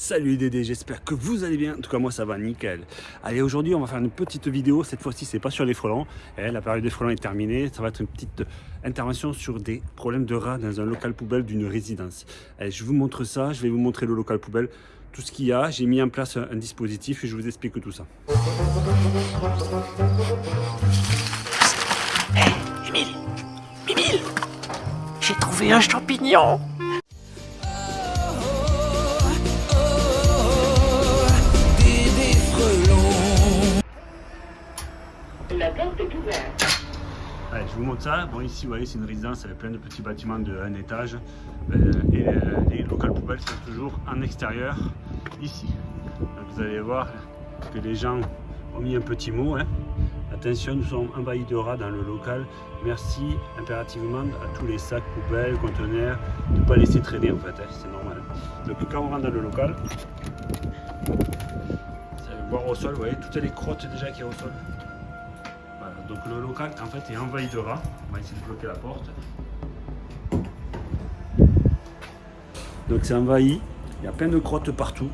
Salut Dédé, j'espère que vous allez bien. En tout cas, moi ça va nickel. Allez, aujourd'hui, on va faire une petite vidéo. Cette fois-ci, c'est pas sur les frelons. Eh, la période des frelons est terminée. Ça va être une petite intervention sur des problèmes de rats dans un local poubelle d'une résidence. Allez, je vous montre ça. Je vais vous montrer le local poubelle, tout ce qu'il y a. J'ai mis en place un dispositif et je vous explique tout ça. Hé, Émile Émile J'ai trouvé un champignon est. Allez, je vous montre ça. Bon, ici, vous voyez, c'est une résidence avec plein de petits bâtiments de un étage. Euh, et euh, les locales poubelles sont toujours en extérieur, ici. Vous allez voir que les gens ont mis un petit mot. hein. Attention, nous sommes envahis de rats dans le local. Merci impérativement à tous les sacs, poubelles, conteneurs, de ne pas laisser traîner en fait, hein, c'est normal. Donc quand on rentre dans le local, vous allez voir au sol, vous voyez toutes les crottes déjà qu'il y a au sol. Donc le local en fait est envahi de rats. On va essayer de bloquer la porte. Donc c'est envahi, il y a plein de crottes partout.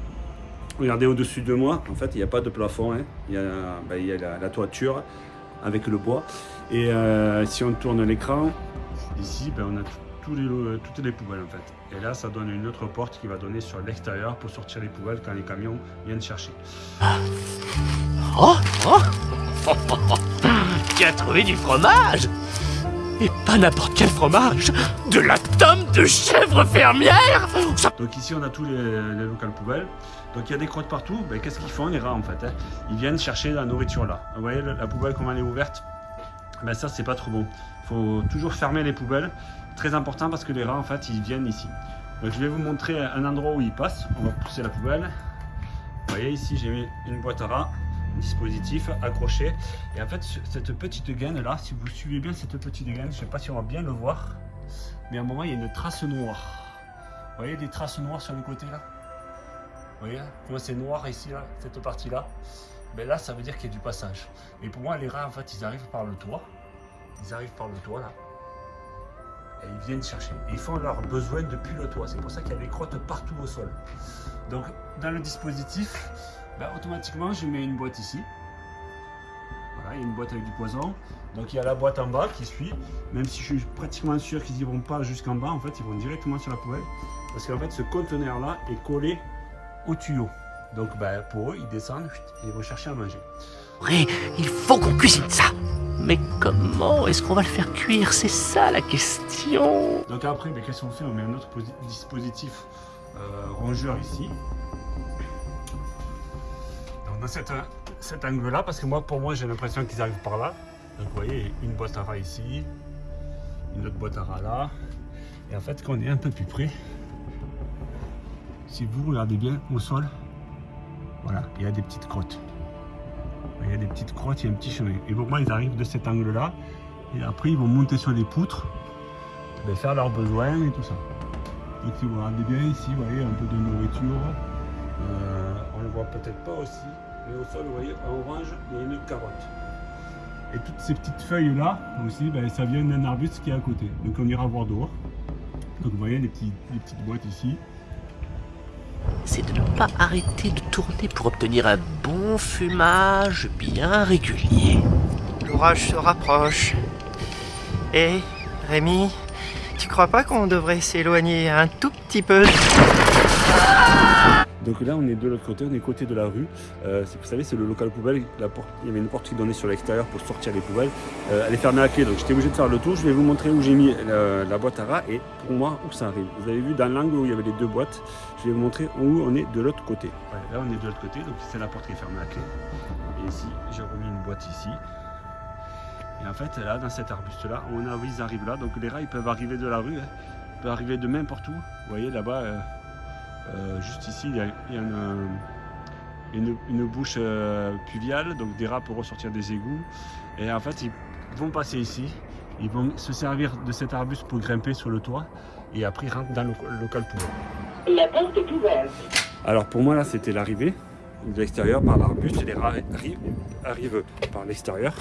Regardez au-dessus de moi, en fait il n'y a pas de plafond, hein. il y a, ben, il y a la, la toiture avec le bois. Et euh, si on tourne l'écran, ici ben, on a les, lo- toutes les poubelles en fait. Et là ça donne une autre porte qui va donner sur l'extérieur pour sortir les poubelles quand les camions viennent chercher. Oh, oh Tu as trouvé du fromage Et pas n'importe quel fromage De la tome de chèvre fermière Donc ici on a tous les, les locales poubelles. Donc il y a des crottes partout. Qu'est-ce qu'ils font les rats en fait hein? Ils viennent chercher la nourriture là. Vous voyez la poubelle comment elle est ouverte ben, Ça c'est pas trop bon. Il faut toujours fermer les poubelles. Très important parce que les rats en fait ils viennent ici. Donc je vais vous montrer un endroit où ils passent. On va pousser la poubelle. Vous voyez ici j'ai mis une boîte à rats dispositif accroché et en fait ce- cette petite gaine là si vous suivez bien cette petite gaine je sais pas si on va bien le voir mais à un moment il y a une trace noire voyez des traces noires sur le côté là? Vous voyez Comment c'est noir ici, là, cette partie-là Mais là, ça veut dire qu'il y a du passage. Et pour moi, les rats, en fait, ils arrivent par le toit. Ils arrivent par le toit, là. Et ils viennent chercher. Et ils font leurs besoins depuis le toit. C'est pour ça qu'il y a des crottes partout au sol. Donc, dans le dispositif, ben, automatiquement, je mets une boîte ici. Voilà, il y a une boîte avec du poison. Donc il y a la boîte en bas qui suit. Même si je suis pratiquement sûr qu'ils n'y vont pas jusqu'en bas, en fait, ils vont directement sur la poubelle. Parce qu'en fait, ce conteneur-là est collé au tuyau. Donc ben, pour eux, ils descendent et ils vont chercher à manger. Oui, il faut qu'on cuisine ça Mais comment est-ce qu'on va le faire cuire? C'est ça la question Donc après, ben, qu'est-ce qu'on fait? On met un autre posi- dispositif euh, rongeur ici. Cet, angle-là, parce que moi, pour moi, j'ai l'impression qu'ils arrivent par là. Donc vous voyez, une boîte à rats ici, une autre boîte à rats là. Et en fait, quand on est un peu plus près, si vous regardez bien au sol, voilà, il y a des petites crottes. Il y a des petites crottes, il y a un petit chemin. Et pour moi, ils arrivent de cet angle-là. Et après, ils vont monter sur les poutres ben, faire leurs besoins et tout ça. Donc si vous regardez bien ici, vous voyez un peu de nourriture. Euh, on ne le voit peut-être pas aussi, mais au sol, vous voyez, en orange, il y a une carotte. Et toutes ces petites feuilles là aussi, ben, ça vient d'un arbuste qui est à côté. Donc on ira voir dehors. Donc vous voyez les, petits- les petites boîtes ici. C'est de ne pas arrêter de tourner pour obtenir un bon fumage bien régulier. L'orage se rapproche. Et Rémi, tu crois pas qu'on devrait s'éloigner un tout petit peu? Donc là, on est de l'autre côté, on est côté de la rue. Euh, vous savez, c'est le local poubelle. Il y avait une porte qui donnait sur l'extérieur pour sortir les poubelles. Euh, elle est fermée à clé, donc j'étais obligé de faire le tour. Je vais vous montrer où j'ai mis la, boîte à rats et pour moi où ça arrive. Vous avez vu dans l'angle où il y avait les deux boîtes, je vais vous montrer où on est de l'autre côté. Là, on est de l'autre côté, donc c'est la porte qui est fermée à clé. Et ici, j'ai remis une boîte ici. Et en fait, là, dans cet arbuste-là, on a, ils arrivent là. Donc les rats, ils peuvent arriver de la rue, hein. ils peuvent arriver de n'importe où. Vous voyez là-bas. euh, euh, juste ici, il y a, il y a une, une- une bouche euh, pluviale, donc des rats pour ressortir des égouts. Et en fait, ils vont passer ici, ils vont se servir de cet arbuste pour grimper sur le toit, et après ils rentrent dans le, local poubelle. La porte est ouverte. Alors pour moi, là, c'était l'arrivée de l'extérieur par l'arbuste, et les rats arri- arrivent par l'extérieur.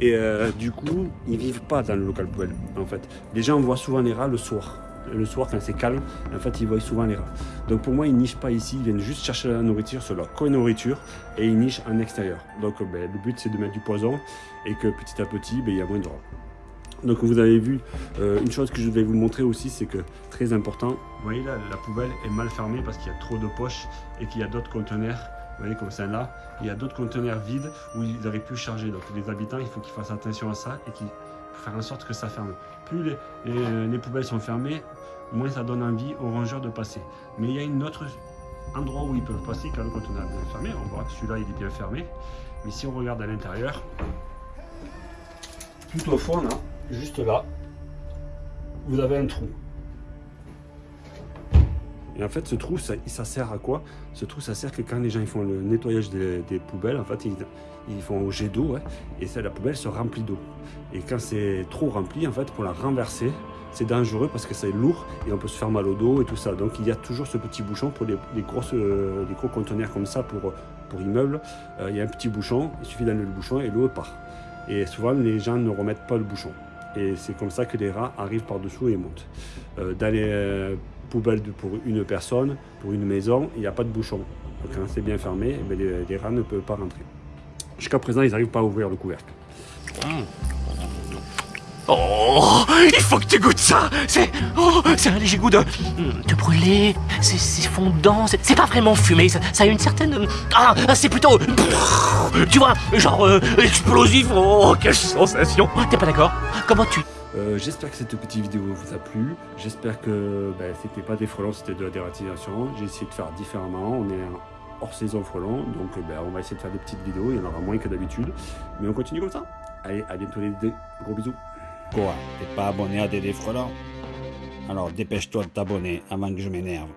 Et euh, du coup, ils vivent pas dans le local poubelle, en fait. Les gens voient souvent les rats le soir. Le soir quand c'est calme, en fait ils voient souvent les rats. Donc pour moi ils nichent pas ici, ils viennent juste chercher la nourriture sur leur co-nourriture et ils nichent en extérieur. Donc ben, le but c'est de mettre du poison et que petit à petit ben, il y a moins de rats. Donc vous avez vu, euh, une chose que je vais vous montrer aussi, c'est que très important, vous voyez là, la poubelle est mal fermée parce qu'il y a trop de poches et qu'il y a d'autres conteneurs, vous voyez comme ça là, il y a d'autres conteneurs vides où ils n'arrivent plus charger. Donc les habitants, il faut qu'ils fassent attention à ça et qu'ils faire en sorte que ça ferme. Plus les, les, les, poubelles sont fermées, moins ça donne envie aux rongeurs de passer. Mais il y a une autre endroit où ils peuvent passer quand le conteneur est bien fermé. On voit que celui-là il est bien fermé. Mais si on regarde à l'intérieur, tout au fond là, juste là, vous avez un trou. Et en fait, ce trou, ça, sert à quoi? Ce trou, ça sert que quand les gens font le nettoyage des, poubelles, en fait, ils, font un jet d'eau, et la poubelle se remplit d'eau. Et quand c'est trop rempli, en fait, pour la renverser, c'est dangereux parce que c'est lourd et on peut se faire mal au dos et tout ça. Donc il y a toujours ce petit bouchon pour les, euh, gros conteneurs comme ça pour, pour immeubles. Euh, il y a un petit bouchon, il suffit d'enlever le bouchon et l'eau part. Et souvent, les gens ne remettent pas le bouchon. Et c'est comme ça que les rats arrivent par-dessous et montent. Euh, euh, poubelles de, pour une personne, pour une maison, il n'y a pas de bouchon. Donc quand c'est bien fermé, eh les, les, rats ne peuvent pas rentrer. Jusqu'à présent, ils n'arrivent pas à ouvrir le couvercle. Mmh. Oh, il faut que tu goûtes ça C'est oh, un léger goût de, de brûlé, c'est fondant, c'est pas vraiment fumé, ça, a une certaine... Ah, c'est plutôt... Tu vois, genre euh, explosif, oh, quelle sensation T'es pas d'accord? Comment tu... Euh, j'espère que cette petite vidéo vous a plu. J'espère que ben, c'était pas des frelons, c'était de la dératisation. J'ai essayé de faire différemment. On est hors saison frelon, donc ben, on va essayer de faire des petites vidéos. Il y en aura moins que d'habitude. Mais on continue comme ça. Allez, à bientôt les deux. Gros bisous. Quoi? T'es pas abonné à Dédé Frelant Alors dépêche-toi de t'abonner avant que je m'énerve.